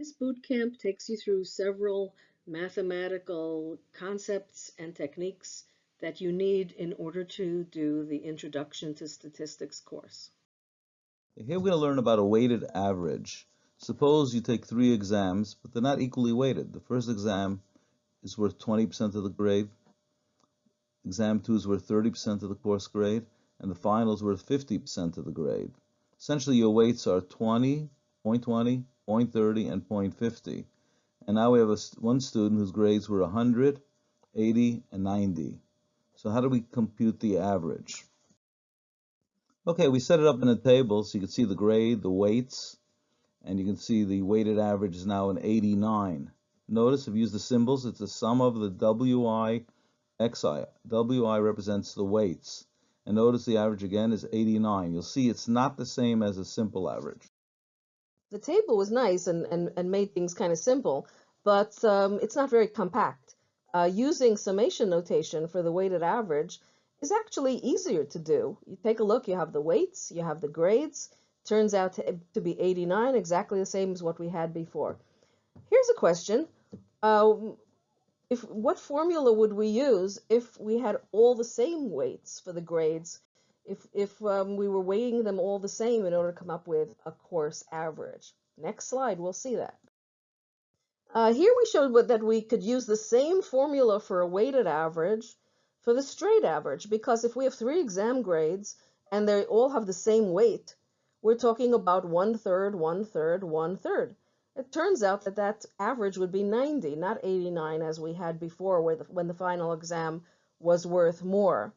This boot camp takes you through several mathematical concepts and techniques that you need in order to do the Introduction to Statistics course. Here we're going to learn about a weighted average. Suppose you take three exams, but they're not equally weighted. The first exam is worth 20% of the grade, exam two is worth 30% of the course grade, and the final is worth 50% of the grade. Essentially, your weights are 20, 0.20, 0.30, and 0.50. And now we have a, one student whose grades were 100, 80, and 90. So how do we compute the average? Okay, we set it up in a table so you can see the grade, the weights, and you can see the weighted average is now an 89. Notice I've used the symbols, it's the sum of the WI, XI. WI represents the weights. And notice the average again is 89. You'll see it's not the same as a simple average. The table was nice and, and, and made things kind of simple, but um, it's not very compact. Uh, using summation notation for the weighted average is actually easier to do. You take a look, you have the weights, you have the grades, turns out to, be 89, exactly the same as what we had before. Here's a question. Uh, if What formula would we use if we had all the same weights for the grades, if, if um, we were weighing them all the same in order to come up with a course average? Next slide, we'll see that. Uh, here we showed that we could use the same formula for a weighted average for the straight average because if we have three exam grades and they all have the same weight, we're talking about one third, one third, one third. It turns out that that average would be 90, not 89 as we had before the, when the final exam was worth more.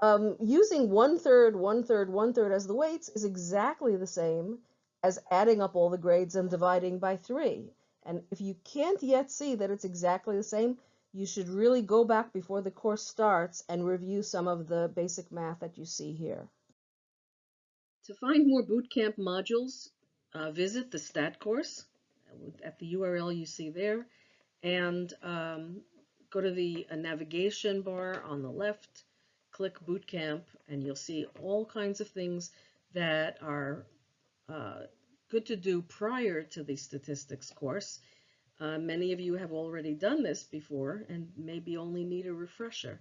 Um, using one third, one third, one third as the weights is exactly the same as adding up all the grades and dividing by three. And if you can't yet see that it's exactly the same, you should really go back before the course starts and review some of the basic math that you see here. To find more bootcamp modules, uh, visit the STAT course at the URL you see there and um, go to the uh, navigation bar on the left, click Bootcamp, and you'll see all kinds of things that are uh, good to do prior to the statistics course. Uh, many of you have already done this before and maybe only need a refresher.